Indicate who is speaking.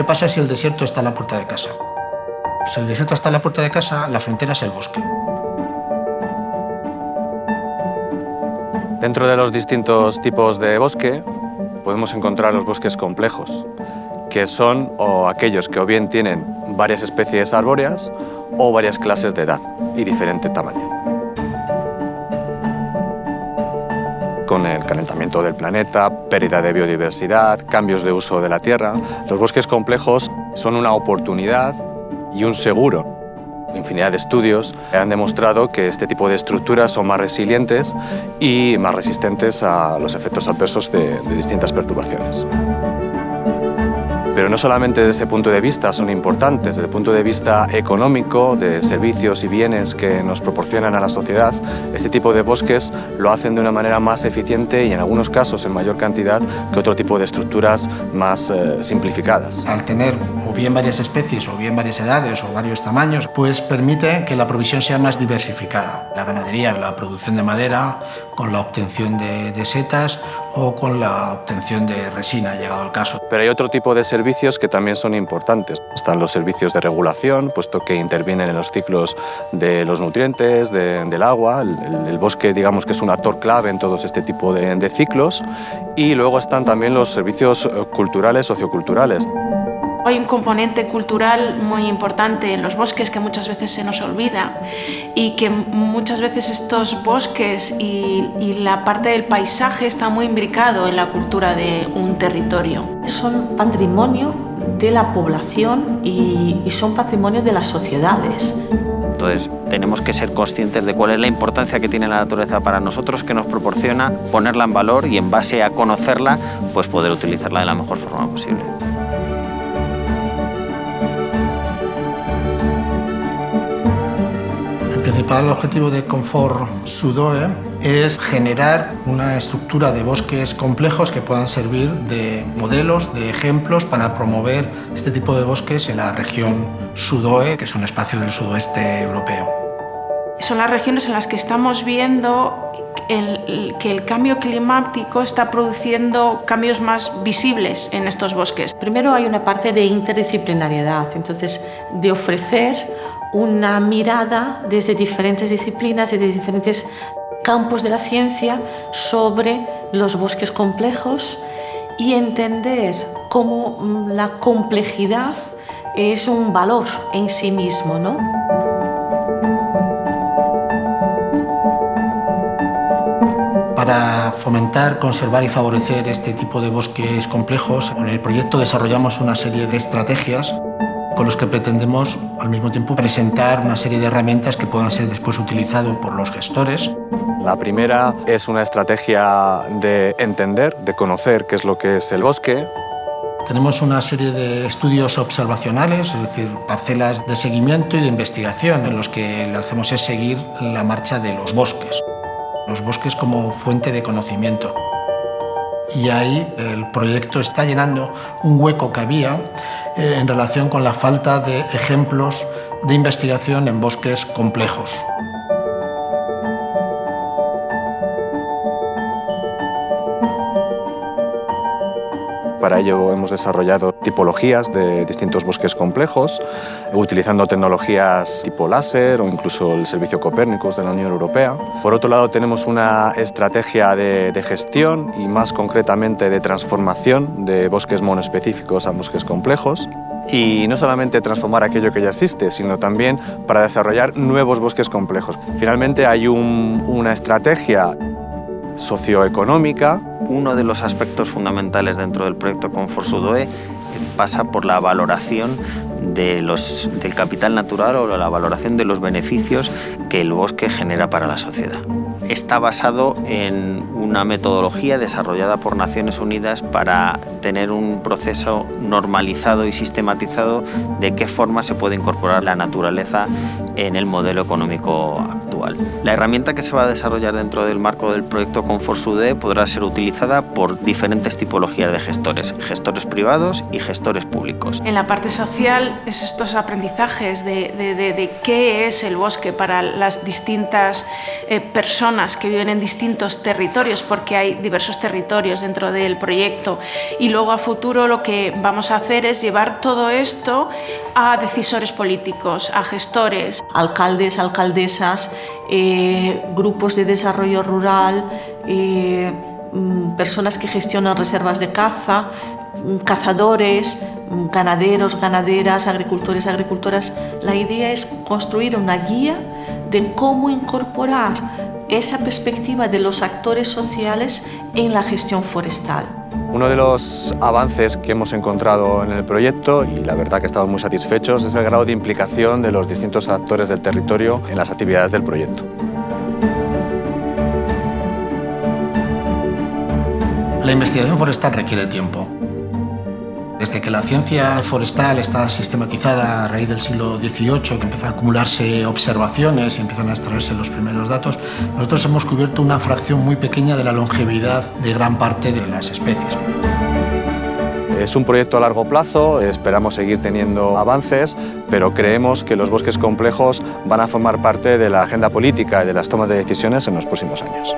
Speaker 1: ¿Qué pasa si el desierto está a la puerta de casa? Si el desierto está a la puerta de casa, la frontera es el bosque.
Speaker 2: Dentro de los distintos tipos de bosque podemos encontrar los bosques complejos, que son o aquellos que o bien tienen varias especies arbóreas o varias clases de edad y diferente tamaño. Con el calentamiento del planeta, pérdida de biodiversidad, cambios de uso de la tierra, los bosques complejos son una oportunidad y un seguro. Infinidad de estudios han demostrado que este tipo de estructuras son más resilientes y más resistentes a los efectos adversos de, de distintas perturbaciones. Pero no solamente desde ese punto de vista son importantes, desde el punto de vista económico, de servicios y bienes que nos proporcionan a la sociedad, este tipo de bosques lo hacen de una manera más eficiente y en algunos casos en mayor cantidad que otro tipo de estructuras más eh, simplificadas.
Speaker 1: Al tener o bien varias especies o bien varias edades o varios tamaños, pues permite que la provisión sea más diversificada. La ganadería, la producción de madera, con la obtención de, setas o con la obtención de resina, llegado el caso.
Speaker 2: Pero hay otro tipo de servicios que también son importantes. Están los servicios de regulación, puesto que intervienen en los ciclos de los nutrientes, del agua. El, bosque, digamos que es un actor clave en todos este tipo de, de ciclos. Y luego están también los servicios culturales, socioculturales.
Speaker 3: Hay un componente cultural muy importante en los bosques que muchas veces se nos olvida y que muchas veces estos bosques y, y, la parte del paisaje está muy imbricado en la cultura de un territorio.
Speaker 4: Son patrimonio de la población y, y son patrimonio de las sociedades.
Speaker 5: Entonces tenemos que ser conscientes de cuál es la importancia que tiene la naturaleza para nosotros, que nos proporciona, ponerla en valor y en base a conocerla, pues poder utilizarla de la mejor forma posible.
Speaker 1: Principal objetivo de Confort Sudoe es generar una estructura de bosques complejos que puedan servir de modelos, de ejemplos para promover este tipo de bosques en la región Sudoe, que es un espacio del sudoeste europeo.
Speaker 3: Son las regiones en las que estamos viendo el, que el cambio climático está produciendo cambios más visibles en estos bosques.
Speaker 4: Primero hay una parte de interdisciplinariedad, entonces de ofrecer una mirada desde diferentes disciplinas, desde diferentes campos de la ciencia sobre los bosques complejos y entender cómo la complejidad es un valor en sí mismo. ¿no?
Speaker 1: Para fomentar, conservar y favorecer este tipo de bosques complejos, en el proyecto desarrollamos una serie de estrategias con los que pretendemos al mismo tiempo presentar una serie de herramientas que puedan ser después utilizadas por los gestores.
Speaker 2: La primera es una estrategia de entender, de conocer qué es lo que es el bosque.
Speaker 1: Tenemos una serie de estudios observacionales, es decir, parcelas de seguimiento y de investigación en los que lo que hacemos es seguir la marcha de los bosques, los bosques como fuente de conocimiento. Y ahí el proyecto está llenando un hueco que había eh, en relación con la falta de ejemplos de investigación en bosques complejos.
Speaker 2: Para ello hemos desarrollado tipologías de distintos bosques complejos, utilizando tecnologías tipo láser o incluso el servicio Copérnicos de la Unión Europea. Por otro lado tenemos una estrategia de, gestión y más concretamente de transformación de bosques monoespecíficos a bosques complejos y no solamente transformar aquello que ya existe, sino también para desarrollar nuevos bosques complejos. Finalmente hay un, una estrategia socioeconómica.
Speaker 5: Uno de los aspectos fundamentales dentro del proyecto Confort Sudoe pasa por la valoración del capital natural o la valoración de los beneficios que el bosque genera para la sociedad. Está basado en una metodología desarrollada por Naciones Unidas para tener un proceso normalizado y sistematizado de qué forma se puede incorporar la naturaleza en el modelo económico actual. La herramienta que se va a desarrollar dentro del marco del proyecto Conforsude podrá ser utilizada por diferentes tipologías de gestores, gestores privados y gestores públicos.
Speaker 3: En la parte social es estos aprendizajes de, de, qué es el bosque para las distintas eh, personas que viven en distintos territorios, porque hay diversos territorios dentro del proyecto. Y luego a futuro lo que vamos a hacer es llevar todo esto a decisores políticos, a gestores.
Speaker 4: Alcaldes, alcaldesas, eh, grupos de desarrollo rural, eh, mm, personas que gestionan reservas de caza, mm, cazadores, mm, ganaderos, ganaderas, agricultores, agricultoras. La idea es construir una guía de cómo incorporar esa perspectiva de los actores sociales en la gestión forestal.
Speaker 2: Uno de los avances que hemos encontrado en el proyecto, y la verdad que estamos muy satisfechos, es el grado de implicación de los distintos actores del territorio en las actividades del proyecto.
Speaker 1: La investigación forestal requiere tiempo. Desde que la ciencia forestal está sistematizada a raíz del siglo XVIII, que empiezan a acumularse observaciones y empiezan a extraerse los primeros datos, nosotros hemos cubierto una fracción muy pequeña de la longevidad de gran parte de las especies.
Speaker 2: Es un proyecto a largo plazo, esperamos seguir teniendo avances, pero creemos que los bosques complejos van a formar parte de la agenda política y de las tomas de decisiones en los próximos años.